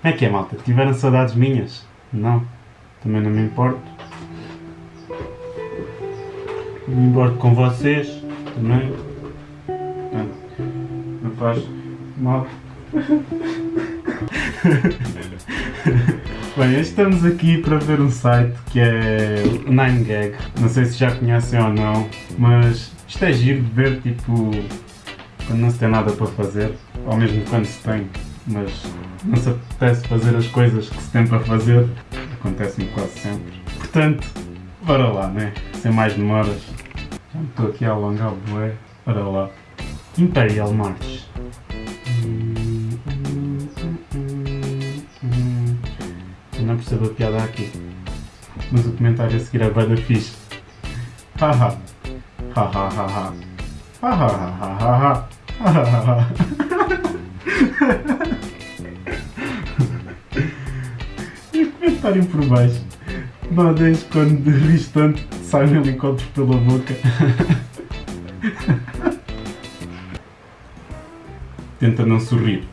Como é que é, malta? Tiveram saudades minhas? Não. Também não me importo. Não me importo com vocês. Também. Portanto, não faz mal. Bem, estamos aqui para ver um site que é o 9gag. Não sei se já conhecem ou não, mas isto é giro de ver, tipo, quando não se tem nada para fazer, ou mesmo quando se tem, mas não se apetece fazer as coisas que se tem para fazer, acontece-me quase sempre. Portanto, bora lá, né? Sem mais demoras. Já me estou aqui a alongar o bué. Bora lá. Imperial March. Eu não percebo a piada aqui. Mas o comentário a seguir é bem da fixe. Haha. Haha haha. Haha haha haha. E o comentário por baixo. Não deixes quando rires tanto sai um helicóptero pela boca. Tenta não sorrir.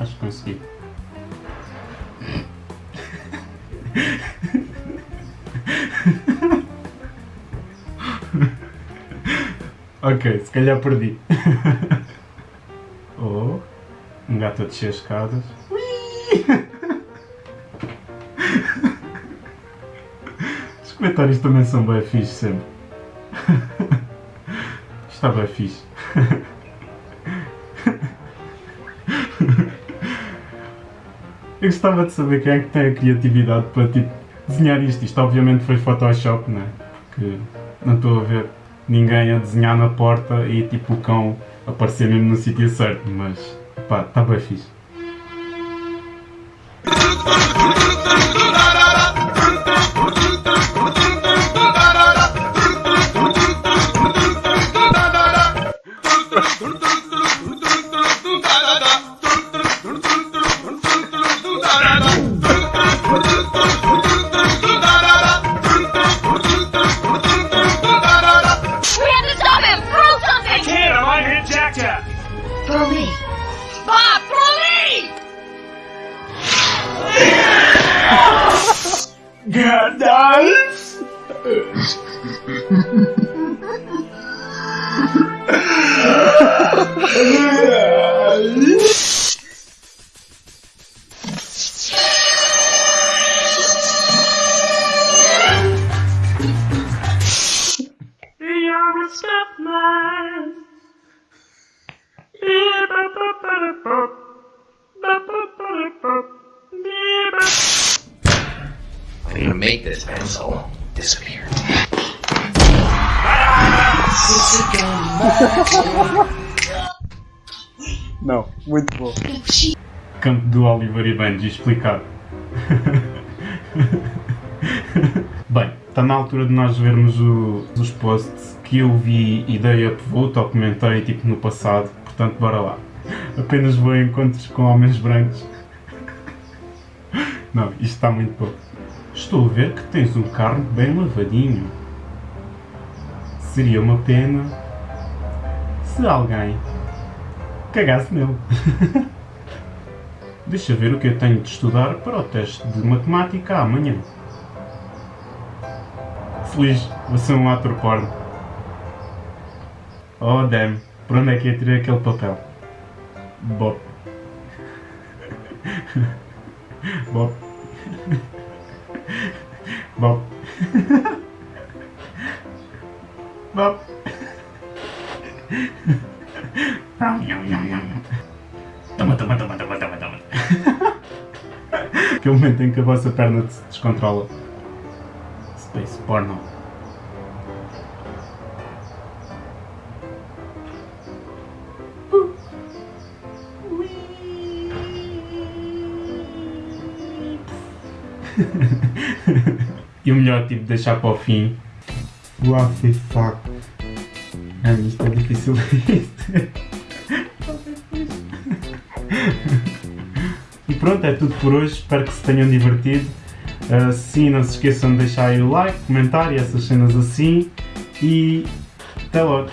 Acho que consegui. ok, se calhar perdi. Gato a descer as escadas. Os comentários também são bem fixe sempre. Está bem fixe. Eu gostava de saber quem é que tem a criatividade para tipo, desenhar isto. Isto obviamente foi Photoshop, não é? Porque não estou a ver ninguém a desenhar na porta e tipo o cão aparecer mesmo no sítio certo, mas pá, está bem fixe. We have to stop him! Throw something! Can't, I might hit Jack Jack. Throw me. Papoli! Gandalf! stuff my I'm gonna make this pencil disappear. Não, muito bom. Campo do Oliver e Benji explicado. Bem, está na altura de nós vermos o- os posts que eu vi e dei upvote ou comentei tipo no passado, portanto bora lá. Apenas vou a encontros com homens brancos. Não, isto está muito bom. Estou a ver que tens um carro bem lavadinho. Seria uma pena se alguém cagasse nele. Deixa ver o que eu tenho de estudar para o teste de matemática amanhã. Feliz, vou ser um ator porno. Oh damn, por onde é que eu tirei aquele papel? Bop. Bop. Bop. Bop. Toma, toma, toma, toma, toma, toma. Aquele momento em que a vossa perna se descontrola. Space porno. e o melhor tipo deixar para o fim. What the fuck? Ah, isto é difícil. e pronto, é tudo por hoje. Espero que se tenham divertido. Uh, sim, não se esqueçam de deixar aí o like, comentar e essas cenas assim. E até logo.